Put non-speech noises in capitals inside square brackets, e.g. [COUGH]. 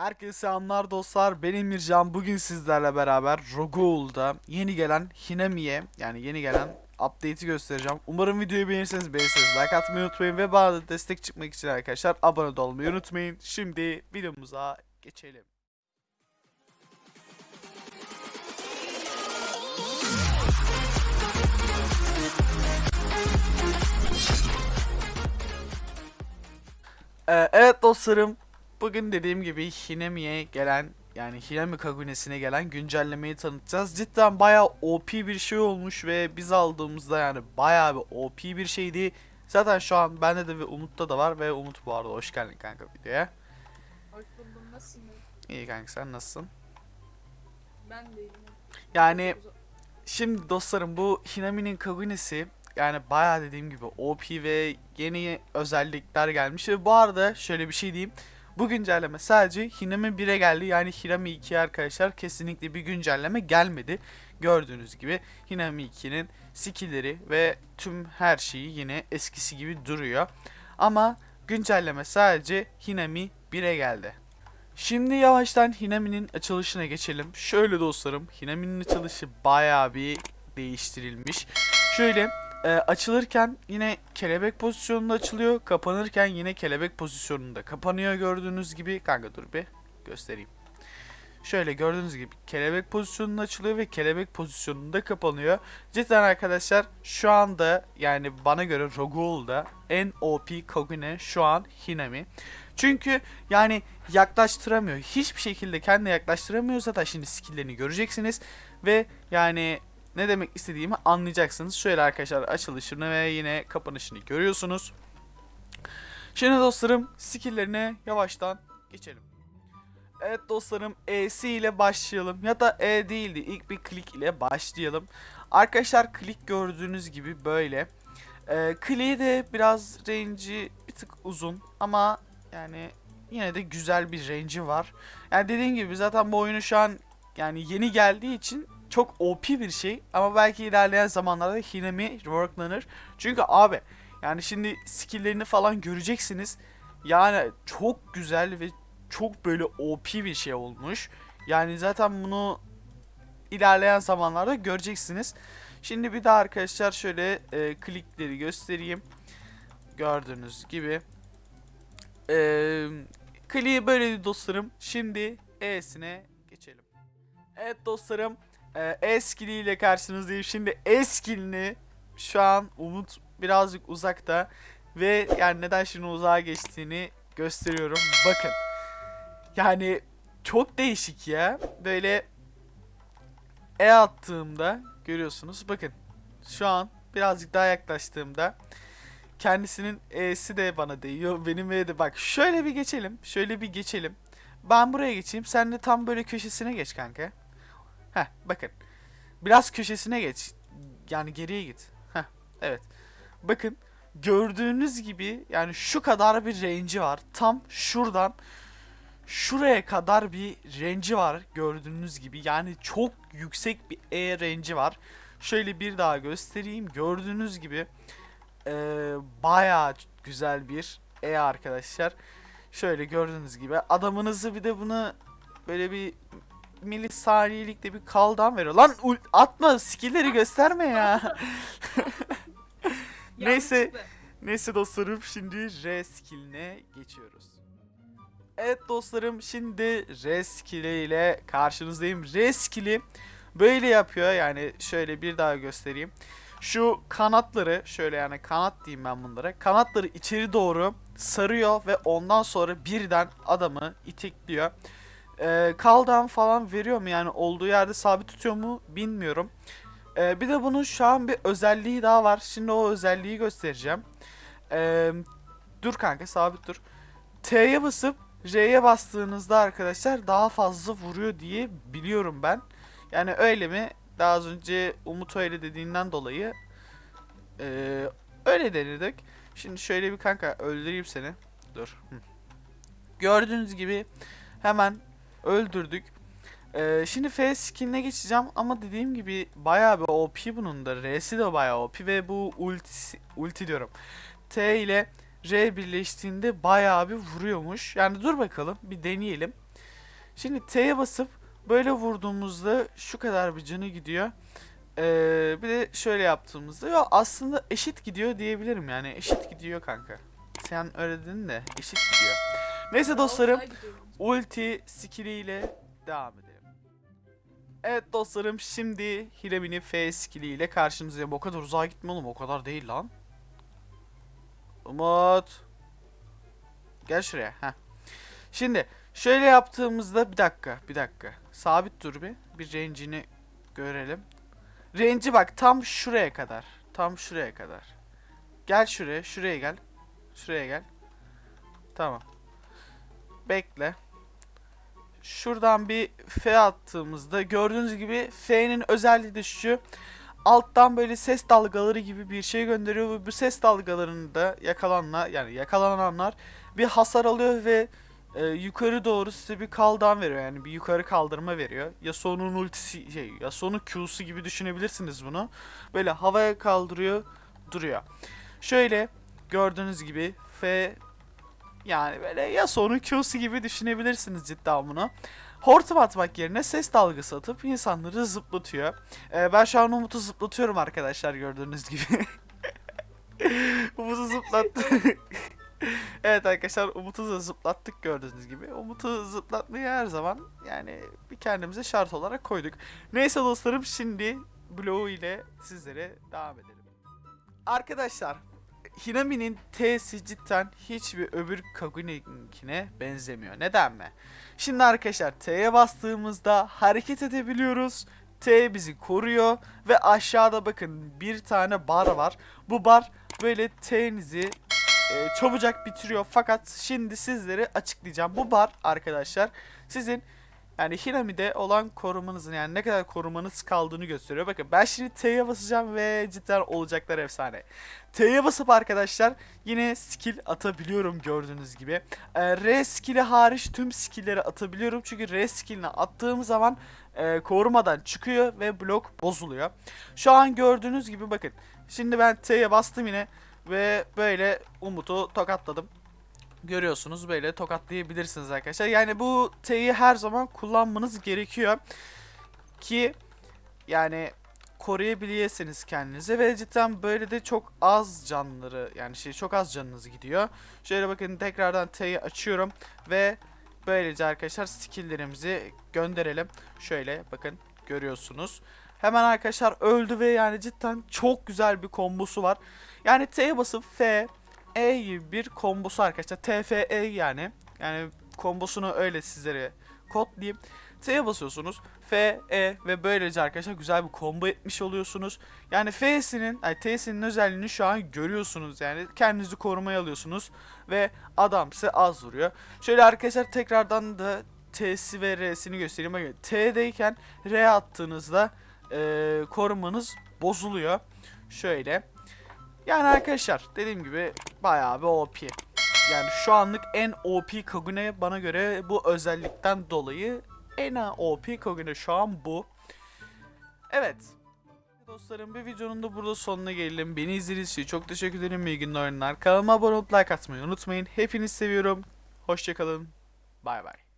Herkese selamlar dostlar. Ben Emircan. Bugün sizlerle beraber Rogule'da yeni gelen Hinami'ye yani yeni gelen update'i göstereceğim. Umarım videoyu beğenirseniz beğenirseniz like atmayı unutmayın ve bana da destek çıkmak için arkadaşlar abone olmayı unutmayın. Şimdi videomuza geçelim. Ee, evet dostlarım Bugün dediğim gibi Hinami'ye gelen yani Hinami Kagune'sine gelen güncellemeyi tanıtacağız. Cidden bayağı OP bir şey olmuş ve biz aldığımızda yani bayağı bir OP bir şeydi. Zaten şu an bende de ve Umut'ta da var ve Umut bu arada hoş geldin kanka videoya. Hoş buldum. Nasılsın? İyi kanka sen nasılsın? Ben de iyiyim. Yani şimdi dostlarım bu Hinami'nin Kagune'si yani bayağı dediğim gibi OP ve yeni özellikler gelmiş ve bu arada şöyle bir şey diyeyim. Bu güncelleme sadece Hinami 1'e geldi. Yani Hinami 2'ye arkadaşlar kesinlikle bir güncelleme gelmedi. Gördüğünüz gibi Hinami 2'nin skill'leri ve tüm her şeyi yine eskisi gibi duruyor. Ama güncelleme sadece Hinami 1'e geldi. Şimdi yavaştan Hinami'nin açılışına geçelim. Şöyle dostlarım, Hinami'nin açılışı bayağı bir değiştirilmiş. Şöyle e, açılırken yine kelebek pozisyonunda açılıyor. Kapanırken yine kelebek pozisyonunda kapanıyor gördüğünüz gibi. Kanka dur bir göstereyim. Şöyle gördüğünüz gibi kelebek pozisyonunda açılıyor ve kelebek pozisyonunda kapanıyor. Cidden arkadaşlar şu anda yani bana göre Rogule'da en OP Kogune şu an Hinami. Çünkü yani yaklaştıramıyor. Hiçbir şekilde kendine yaklaştıramıyor. Zaten şimdi skill'lerini göreceksiniz. Ve yani ne demek istediğimi anlayacaksınız. Şöyle arkadaşlar açılışını ve yine kapanışını görüyorsunuz. Şimdi dostlarım skill'lerine yavaştan geçelim. Evet dostlarım E'si ile başlayalım. Ya da E değildi. İlk bir klik ile başlayalım. Arkadaşlar klik gördüğünüz gibi böyle. Ee, kliği de biraz range'i bir tık uzun ama yani yine de güzel bir range'i var. Yani dediğim gibi zaten bu oyunu şu an yani yeni geldiği için çok OP bir şey ama belki ilerleyen zamanlarda Hinami reworklanır. Çünkü abi yani şimdi skill'lerini falan göreceksiniz. Yani çok güzel ve çok böyle OP bir şey olmuş. Yani zaten bunu ilerleyen zamanlarda göreceksiniz. Şimdi bir daha arkadaşlar şöyle e, klikleri göstereyim. Gördüğünüz gibi. E, kliği böyle dostlarım. Şimdi E'sine geçelim. Evet dostlarım. E, E-skill ile karşınızdayım. Şimdi E-skill'ini şu an Umut birazcık uzakta. Ve yani neden şimdi uzağa geçtiğini gösteriyorum. Bakın. Yani çok değişik ya. Böyle E attığımda görüyorsunuz. Bakın şu an birazcık daha yaklaştığımda kendisinin E'si de bana değiyor. [LAUGHS] Benim E de bak şöyle bir geçelim. Şöyle bir geçelim. Ben buraya geçeyim. Sen de tam böyle köşesine geç kanka. Heh bakın. Biraz köşesine geç. Yani geriye git. Heh evet. Bakın gördüğünüz gibi yani şu kadar bir range'i var. Tam şuradan şuraya kadar bir range'i var gördüğünüz gibi. Yani çok yüksek bir E range'i var. Şöyle bir daha göstereyim. Gördüğünüz gibi eee bayağı güzel bir E arkadaşlar. Şöyle gördüğünüz gibi adamınızı bir de bunu böyle bir milisaniyelikte bir kaldan veriyor. Lan atma skill'leri gösterme ya. [LAUGHS] Neyse. Neyse dostlarım şimdi R skill'ine geçiyoruz. Evet dostlarım şimdi R skill'i ile karşınızdayım. R skill'i böyle yapıyor yani şöyle bir daha göstereyim. Şu kanatları şöyle yani kanat diyeyim ben bunlara. Kanatları içeri doğru sarıyor ve ondan sonra birden adamı itekliyor. Ee, kaldan falan veriyor mu yani olduğu yerde sabit tutuyor mu bilmiyorum. Ee, bir de bunun şu an bir özelliği daha var. Şimdi o özelliği göstereceğim. Ee, dur kanka sabit dur. T'ye basıp R'ye bastığınızda arkadaşlar daha fazla vuruyor diye biliyorum ben. Yani öyle mi? Daha az önce Umut öyle dediğinden dolayı ee, öyle denedik. Şimdi şöyle bir kanka öldüreyim seni. Dur. Hı. Gördüğünüz gibi hemen öldürdük. Ee, şimdi F skin'ine geçeceğim ama dediğim gibi bayağı bir OP bunun da. R'si de bayağı OP ve bu ulti, ulti diyorum. T ile R birleştiğinde bayağı bir vuruyormuş. Yani dur bakalım bir deneyelim. Şimdi T'ye basıp böyle vurduğumuzda şu kadar bir canı gidiyor. Ee, bir de şöyle yaptığımızda ya aslında eşit gidiyor diyebilirim yani eşit gidiyor kanka. Sen öyle dedin de eşit gidiyor. Neyse dostlarım. Ulti skilliyle devam edelim. Evet dostlarım şimdi Hirami'nin F skilliyle karşınızdayım. O kadar uzağa gitme oğlum o kadar değil lan. Umut. Gel şuraya. Heh. Şimdi şöyle yaptığımızda bir dakika bir dakika. Sabit dur bir. Bir range'ini görelim. Range'i bak tam şuraya kadar. Tam şuraya kadar. Gel şuraya şuraya gel. Şuraya gel. Tamam. Bekle. Şuradan bir F attığımızda gördüğünüz gibi F'nin özelliği de şu. Alttan böyle ses dalgaları gibi bir şey gönderiyor bu ses dalgalarını da yakalananlar yani yakalananlar bir hasar alıyor ve e, yukarı doğru size bir kaldan veriyor yani bir yukarı kaldırma veriyor. Yasuo'nun ultisi şey Yasuo'nun Q'su gibi düşünebilirsiniz bunu. Böyle havaya kaldırıyor duruyor. Şöyle gördüğünüz gibi F yani böyle Yasuo'nun Q'su gibi düşünebilirsiniz cidden bunu. Hortum atmak yerine ses dalgası atıp insanları zıplatıyor. Ee, ben şu an Umut'u zıplatıyorum arkadaşlar gördüğünüz gibi. [LAUGHS] Umut'u zıplattı. [LAUGHS] evet arkadaşlar Umut'u da zıplattık gördüğünüz gibi. Umut'u zıplatmayı her zaman yani bir kendimize şart olarak koyduk. Neyse dostlarım şimdi Blow ile sizlere devam edelim. Arkadaşlar Hinami'nin T'si cidden hiçbir öbür Kagune'ninkine benzemiyor. Neden mi? Şimdi arkadaşlar T'ye bastığımızda hareket edebiliyoruz. T bizi koruyor ve aşağıda bakın bir tane bar var. Bu bar böyle T'nizi e, çabucak bitiriyor. Fakat şimdi sizlere açıklayacağım. Bu bar arkadaşlar sizin yani Hinami'de olan korumanızın yani ne kadar korumanız kaldığını gösteriyor. Bakın ben şimdi T'ye basacağım ve cidden olacaklar efsane. T'ye basıp arkadaşlar yine skill atabiliyorum gördüğünüz gibi. Ee, R skill'i hariç tüm skill'leri atabiliyorum. Çünkü R skill'ini attığım zaman e, korumadan çıkıyor ve blok bozuluyor. Şu an gördüğünüz gibi bakın. Şimdi ben T'ye bastım yine ve böyle Umut'u tokatladım. Görüyorsunuz böyle tokatlayabilirsiniz arkadaşlar. Yani bu T'yi her zaman kullanmanız gerekiyor. Ki yani koruyabilirsiniz kendinizi ve cidden böyle de çok az canları yani şey çok az canınız gidiyor. Şöyle bakın tekrardan T'yi açıyorum ve böylece arkadaşlar skill'lerimizi gönderelim. Şöyle bakın görüyorsunuz. Hemen arkadaşlar öldü ve yani cidden çok güzel bir kombosu var. Yani T'ye basıp F, E gibi bir kombosu arkadaşlar. TFE yani. Yani kombosunu öyle sizlere kodlayayım. T'ye basıyorsunuz. F, E ve böylece arkadaşlar güzel bir combo etmiş oluyorsunuz. Yani F'sinin, yani T'sinin özelliğini şu an görüyorsunuz. Yani kendinizi korumaya alıyorsunuz ve adam size az vuruyor. Şöyle arkadaşlar tekrardan da T'si ve R'sini göstereyim. Bakın T'deyken R attığınızda eee, korumanız bozuluyor. Şöyle. Yani arkadaşlar dediğim gibi bayağı bir OP. Yani şu anlık en OP Kagune bana göre bu özellikten dolayı en OP Kagune şu an bu. Evet. Dostlarım bir videonun da burada sonuna gelelim. Beni izlediğiniz için çok teşekkür ederim. İyi günler. Kanalıma abone olup like atmayı unutmayın. Hepinizi seviyorum. Hoşçakalın. Bay bay.